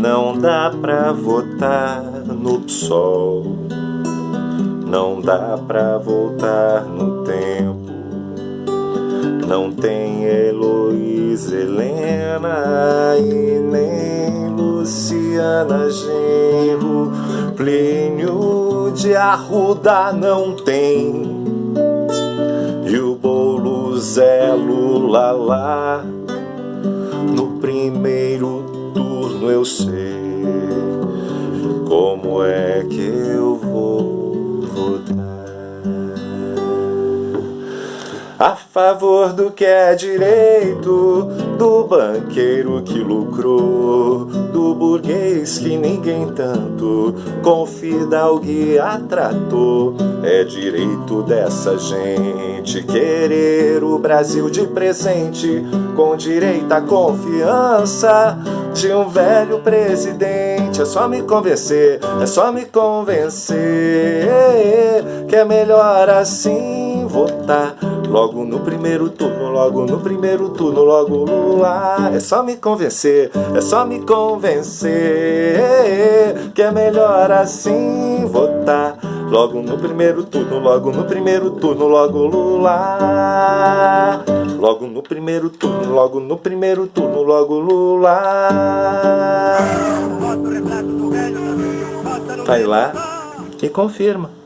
Não dá pra votar no PSOL Não dá pra voltar no tempo. Não tem Heloísa Helena E nem Luciana Genro. Plínio de Arruda não tem. E o Boulos é Lula lá No primeiro turno eu sei como é que eu vou votar. A favor do que é direito, do banqueiro que lucrou, que ninguém tanto com fidalgo atratou. É direito dessa gente querer o Brasil de presente, com direito à confiança de um velho presidente. É só me convencer, é só me convencer que é melhor assim votar. Logo no primeiro turno, logo no primeiro turno, logo Lula. É só me convencer, é só me convencer que é melhor assim votar. Logo no primeiro turno, logo no primeiro turno, logo Lula. Logo no primeiro turno, logo no primeiro turno, logo Lula. Vai lá e confirma.